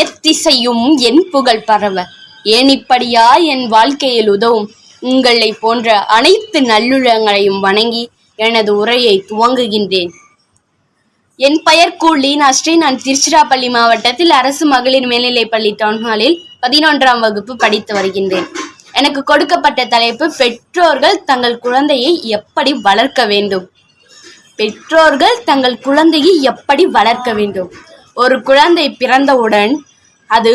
எத்திசையும் என் புகழ் பரவ. ஏனிப்படியா என் வாழ்க்கையில் உதவும்? உங்களை போன்ற அனைத்து நல்லுள்ளங்களையும் வணங்கி எனது உரையை துவங்குகின்றேன். என் பெயர் கூலி. நான் நான் திருச்சிராப்பள்ளி மாவட்டத்தில் அரசு மகளிர் மேல்நிலைப்பள்ளி டவுன்ஹாலில் பதினொன்றாம் வகுப்பு படித்து வருகின்றேன். எனக்கு கொடுக்கப்பட்ட தலைப்பு பெற்றோர்கள் தங்கள் குழந்தையை எப்படி வளர்க்க வேண்டும்? பெற்றோர்கள் தங்கள் குழந்தையை எப்படி வளர்க்க வேண்டும்? ஒரு குழந்தை பிறந்தவுடன் அது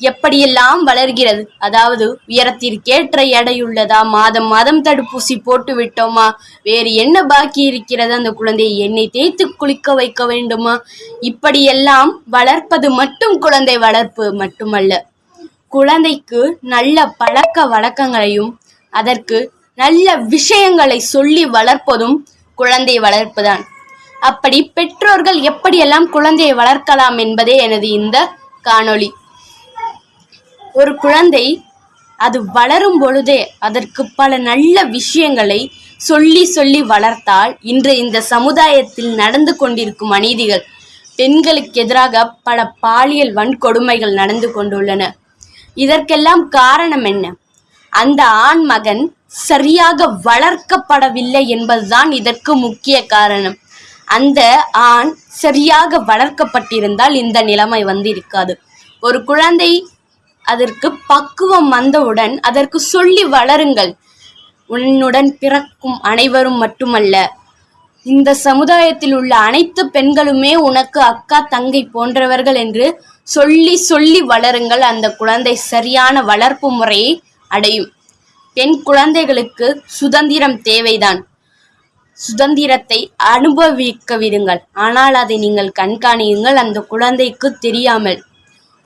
எப்படியெல்லாம் வளர்கிறது? அதாவது உயரத்திற்கேற்ற எடையுள்ளதா? மாதம் மாதம் தடுப்பூசி போட்டு விட்டோமா? வேறு என்ன பாக்கி இருக்கிறது? அந்த குழந்தையை எண்ணெய் தேய்த்து குளிக்க வைக்க வேண்டுமா? இப்படியெல்லாம் வளர்ப்பது மட்டும் குழந்தை வளர்ப்பு மட்டுமல்ல. குழந்தைக்கு நல்ல பழக்க வழக்கங்களையும் அதற்கு நல்ல விஷயங்களை சொல்லி வளர்ப்பதும் குழந்தை வளர்ப்புதான். அப்படி பெற்றோர்கள் எப்படியெல்லாம் குழந்தையை வளர்க்கலாம் என்பதே எனது இந்த காணொளி. ஒரு குழந்தை அது வளரும் பொழுதே அதற்கு பல நல்ல விஷயங்களை சொல்லி சொல்லி வளர்த்தால் இன்று இந்த சமுதாயத்தில் நடந்து கொண்டிருக்கும் அநீதிகள் பெண்களுக்கு எதிராக பல பாலியல் வன்கொடுமைகள் நடந்து கொண்டுள்ளன. இதற்கெல்லாம் காரணம் என்ன? அந்த ஆண் மகன் சரியாக வளர்க்கப்படவில்லை என்பதுதான் இதற்கு முக்கிய காரணம். அந்த ஆண் சரியாக வளர்க்கப்பட்டிருந்தால் இந்த நிலைமை வந்து இருக்காது ஒரு குழந்தை அதற்கு பக்குவம் வந்தவுடன் அதற்கு சொல்லி வளருங்கள். உன்னுடன் பிறக்கும் அனைவரும் மட்டுமல்ல இந்த சமுதாயத்தில் உள்ள அனைத்து பெண்களுமே உனக்கு அக்கா தங்கை போன்றவர்கள் என்று சொல்லி சொல்லி வளருங்கள். அந்த குழந்தை சரியான வளர்ப்பு முறையை அடையும். பெண் குழந்தைகளுக்கு சுதந்திரம் தேவைதான். சுதந்திரத்தை அனுபவிக்க விடுங்கள் ஆனால் அதை நீங்கள் கண்காணியுங்கள். அந்த குழந்தைக்கு தெரியாமல்.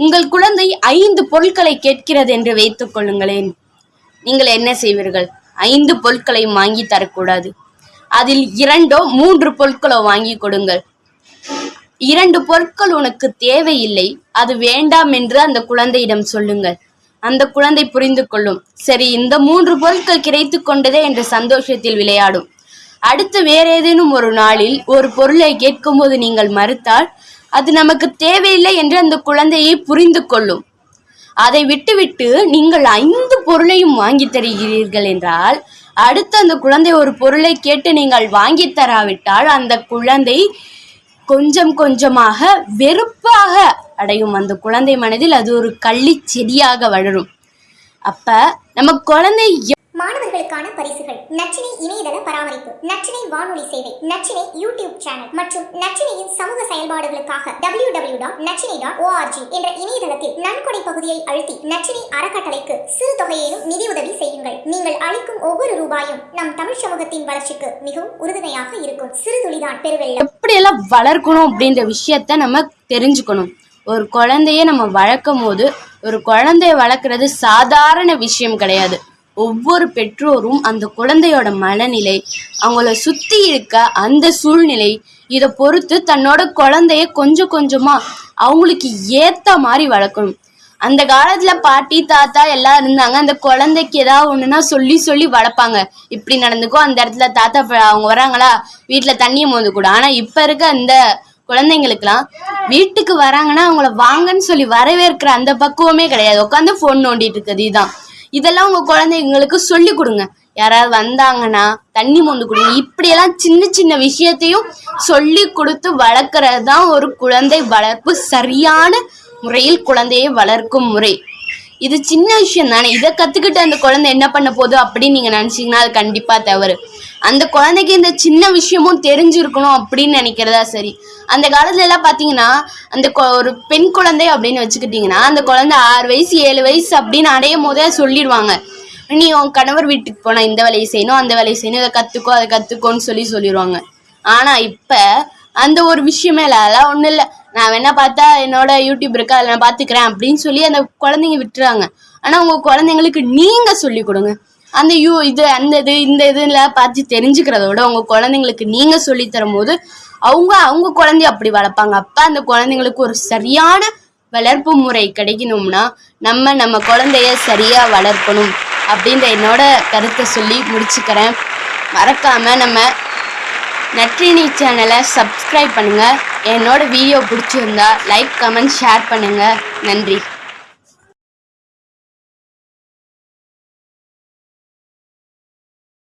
உங்கள் குழந்தை ஐந்து பொருட்களை கேட்கிறது என்று வைத்துக் கொள்ளுங்களேன். நீங்கள் என்ன செய்வீர்கள்? ஐந்து பொருட்களை வாங்கி தரக்கூடாது. அதில் இரண்டோ மூன்று பொருட்களோ வாங்கி கொடுங்கள். இரண்டு பொருட்கள் உனக்கு தேவையில்லை. அது வேண்டாம் என்று அந்த குழந்தையிடம் சொல்லுங்கள். அந்த குழந்தை புரிந்து கொள்ளும் சரி இந்த மூன்று பொருட்கள் கிடைத்து கொண்டதே என்ற சந்தோஷத்தில் விளையாடும். அடுத்து வேற ஏதேனும் ஒரு நாளில் ஒரு பொருளை கேட்கும்போது நீங்கள் மறுத்தால் அது நமக்கு தேவையில்லை என்று அந்த குழந்தையை புரிந்து கொள்ளும். அதை விட்டுவிட்டு நீங்கள் ஐந்து பொருளையும் வாங்கி தருகிறீர்கள் என்றால் அடுத்து அந்த குழந்தை ஒரு பொருளை கேட்டு நீங்கள் வாங்கி தராவிட்டால் அந்த குழந்தை கொஞ்சம் கொஞ்சமாக வெறுப்பாக அடையும். அந்த குழந்தை மனதில் அது ஒரு கள்ளி செடியாக வளரும். அப்ப நம்ம குழந்தை மாணவர்களுக்கான பரிசுகள். நச்சினை இணையதள பராமரிப்பு. நச்சினை வானொலி சேவை. நச்சினை யூடியூப் சேனல். மற்றும் நச்சினையின் சமூக செயல்பாடுகளுக்காக டபிள்யூ டபிள்யூ டாட் நச்சினை டாட் ஓஆர்ஜி என்ற இணையதளத்தில் நன்கொடை பகுதியை அழுத்தி நச்சினை அறக்கட்டளைக்கு சிறு தொகையிலும் நிதியுதவி செய்யுங்கள். நீங்கள் அளிக்கும் ஒவ்வொரு ரூபாயும் நம் தமிழ் சமூகத்தின் வளர்ச்சிக்கு மிகவும் உறுதுணையாக இருக்கும். சிறு துளிதான் பெருவெள்ளம். எப்படியெல்லாம் வளர்க்கணும் அப்படின்ற விஷயத்த நம்ம தெரிஞ்சுக்கணும். ஒரு குழந்தைய நம்ம வளர்க்கும் போது ஒரு குழந்தைய வளர்க்குறது சாதாரண விஷயம் கிடையாது. ஒவ்வொரு பெற்றோரும் அந்த குழந்தையோட மனநிலை அவங்கள சுற்றி இருக்க அந்த சூழ்நிலை இதை பொறுத்து தன்னோட குழந்தைய கொஞ்சம் கொஞ்சமாக அவங்களுக்கு ஏற்ற மாதிரி வளர்க்கணும். அந்த காலத்துல பாட்டி தாத்தா எல்லாம் இருந்தாங்க. அந்த குழந்தைக்கு ஏதாவது ஒண்ணுன்னா சொல்லி சொல்லி வளர்ப்பாங்க. இப்படி நடந்துக்கோ அந்த இடத்துல தாத்தா அவங்க வராங்களா? வீட்டுல தண்ணியை மோந்து கூட. ஆனா இப்ப இருக்க அந்த குழந்தைங்களுக்குலாம் வீட்டுக்கு வராங்கன்னா அவங்கள வாங்கன்னு சொல்லி வரவேற்கிற அந்த பக்குவமே கிடையாது. உட்காந்து ஃபோன் நோண்டிட்டு இருக்குது இதுதான். இதெல்லாம் உங்க குழந்தைங்களுக்கு சொல்லி கொடுங்க. யாராவது வந்தாங்கன்னா தண்ணி மொந்து கொடுங்க. இப்படியெல்லாம் சின்ன சின்ன விஷயத்தையும் சொல்லி கொடுத்து வளர்க்கறது தான் ஒரு குழந்தை வளர்ப்பு சரியான முறையில் குழந்தையை வளர்க்கும் முறை. இது சின்ன விஷயம் தானே இதை கத்துக்கிட்டு அந்த குழந்தை என்ன பண்ண போகுது அப்படின்னு நீங்க நினைச்சீங்கன்னா அது கண்டிப்பா தவறு. அந்த குழந்தைக்கு இந்த சின்ன விஷயமும் தெரிஞ்சிருக்கணும் அப்படின்னு நினைக்கிறதா சரி. அந்த காலத்துல எல்லாம் பாத்தீங்கன்னா அந்த கொ- ஒரு பெண் குழந்தை அப்படின்னு வச்சுக்கிட்டீங்கன்னா அந்த குழந்தை ஆறு வயசு ஏழு வயசு அப்படின்னு அடையும் போதே சொல்லிடுவாங்க. நீ உன் கணவர் வீட்டுக்கு போனா இந்த வேலையை செய்யணும் அந்த வேலையை செய்யணும் இதை கத்துக்கோ அதை கத்துக்கோன்னு சொல்லி சொல்லிடுவாங்க. ஆனா இப்ப அந்த ஒரு விஷயமே இல்லை அதெல்லாம் ஒன்றும் இல்லை. நான் வேணா பார்த்தா என்னோட யூடியூப் இருக்கு அதில் நான் பார்த்துக்கிறேன் அப்படின்னு சொல்லி அந்த குழந்தைங்க விட்டுறாங்க. ஆனால் உங்கள் குழந்தைங்களுக்கு நீங்கள் சொல்லி கொடுங்க. அந்த யூ இது அந்த இது இந்த இதுல பார்த்து தெரிஞ்சுக்கிறத விட உங்கள் குழந்தைங்களுக்கு நீங்கள் சொல்லி தரும்போது அவங்க அவங்க குழந்தைய அப்படி வளர்ப்பாங்க. அப்போ அந்த குழந்தைங்களுக்கு ஒரு சரியான வளர்ப்பு முறை கிடைக்கணும்னா நம்ம நம்ம குழந்தைய சரியா வளர்க்கணும் அப்படின்ற என்னோட கருத்தை சொல்லி முடிச்சுக்கிறேன். மறக்காம நம்ம நற்றினி சேனலை சப்ஸ்கிரைப் பண்ணுங்க. என்னோட வீடியோ பிடிச்சிருந்தா லைக் கமெண்ட் ஷேர் பண்ணுங்க. நன்றி.